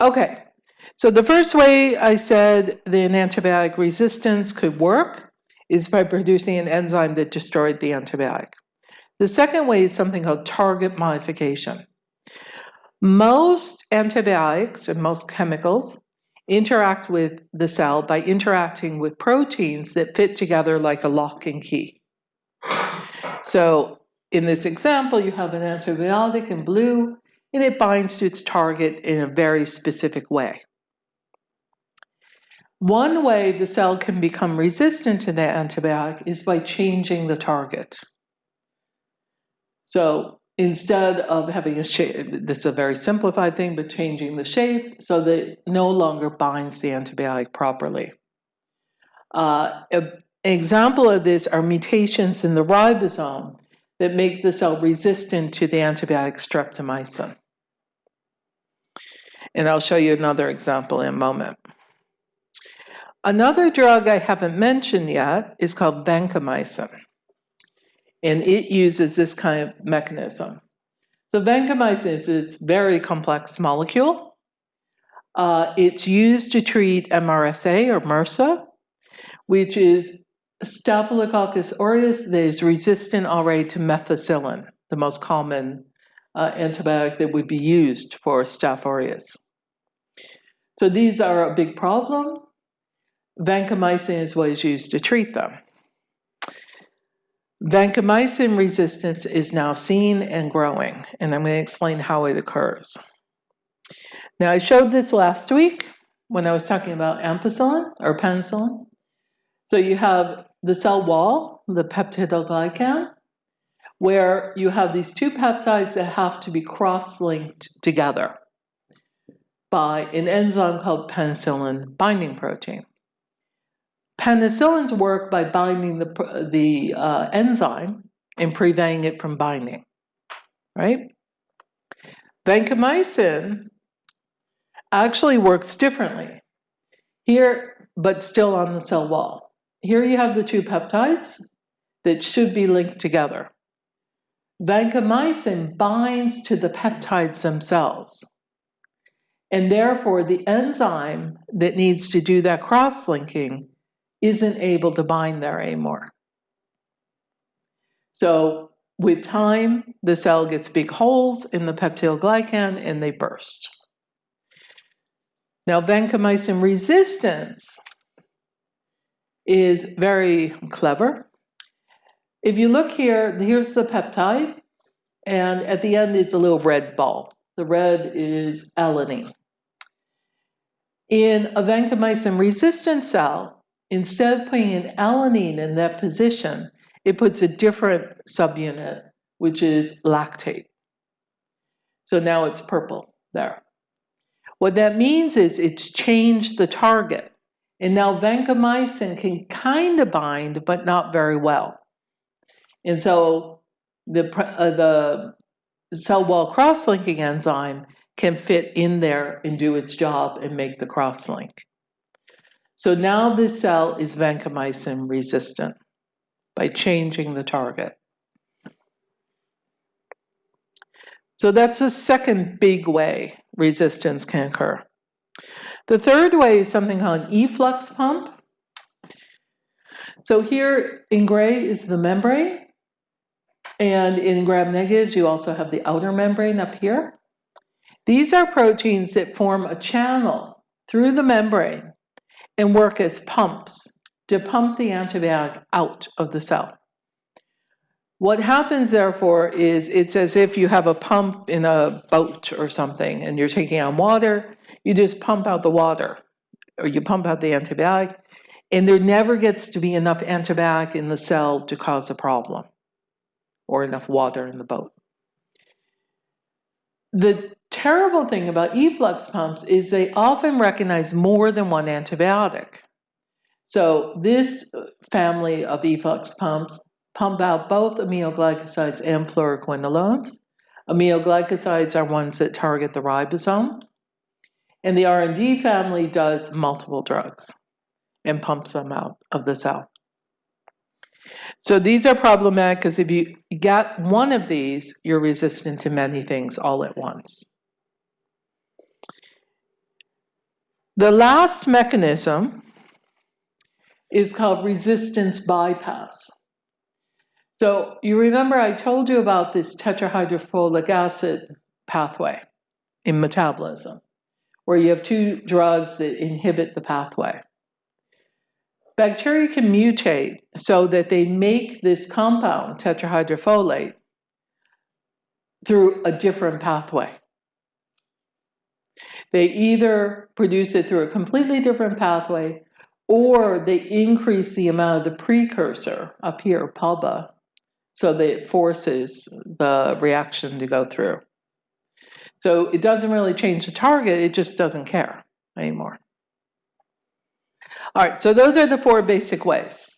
Okay, so the first way I said the antibiotic resistance could work is by producing an enzyme that destroyed the antibiotic. The second way is something called target modification. Most antibiotics and most chemicals interact with the cell by interacting with proteins that fit together like a lock and key. So in this example, you have an antibiotic in blue, and it binds to its target in a very specific way. One way the cell can become resistant to that antibiotic is by changing the target. So instead of having a shape, this is a very simplified thing, but changing the shape so that it no longer binds the antibiotic properly. Uh, an example of this are mutations in the ribosome that make the cell resistant to the antibiotic streptomycin. And I'll show you another example in a moment. Another drug I haven't mentioned yet is called vancomycin and it uses this kind of mechanism. So vancomycin is this very complex molecule. Uh, it's used to treat MRSA or MRSA, which is Staphylococcus aureus that is resistant already to methicillin, the most common uh, antibiotic that would be used for Staph aureus. So these are a big problem. Vancomycin is what is used to treat them. Vancomycin resistance is now seen and growing, and I'm going to explain how it occurs. Now, I showed this last week when I was talking about ampicillin or penicillin. So you have the cell wall, the peptidoglycan, where you have these two peptides that have to be cross-linked together by an enzyme called penicillin binding protein. Penicillins work by binding the, the uh, enzyme and preventing it from binding, right? Vancomycin actually works differently here, but still on the cell wall. Here you have the two peptides that should be linked together. Vancomycin binds to the peptides themselves. And therefore, the enzyme that needs to do that cross-linking isn't able to bind there anymore. So with time, the cell gets big holes in the peptidoglycan and they burst. Now, vancomycin resistance is very clever. If you look here, here's the peptide, and at the end is a little red ball. The red is alanine. In a vancomycin resistant cell, Instead of putting an alanine in that position, it puts a different subunit, which is lactate. So now it's purple there. What that means is it's changed the target. And now vancomycin can kind of bind, but not very well. And so the, uh, the cell wall cross-linking enzyme can fit in there and do its job and make the cross-link. So now this cell is vancomycin resistant by changing the target. So that's a second big way resistance can occur. The third way is something called an efflux pump. So here in gray is the membrane. And in gram negatives, you also have the outer membrane up here. These are proteins that form a channel through the membrane and work as pumps to pump the antibiotic out of the cell. What happens, therefore, is it's as if you have a pump in a boat or something and you're taking on water, you just pump out the water or you pump out the antibiotic, and there never gets to be enough antibiotic in the cell to cause a problem or enough water in the boat. The terrible thing about efflux pumps is they often recognize more than one antibiotic. So this family of efflux pumps pump out both aminoglycosides and fluoroquinolones. Aminoglycosides are ones that target the ribosome. And the RND family does multiple drugs and pumps them out of the cell. So these are problematic because if you get one of these, you're resistant to many things all at once. The last mechanism is called resistance bypass. So you remember I told you about this tetrahydrofolic acid pathway in metabolism, where you have two drugs that inhibit the pathway. Bacteria can mutate so that they make this compound, tetrahydrofolate, through a different pathway. They either produce it through a completely different pathway or they increase the amount of the precursor up here, PABA, so that it forces the reaction to go through. So it doesn't really change the target, it just doesn't care anymore. All right, so those are the four basic ways.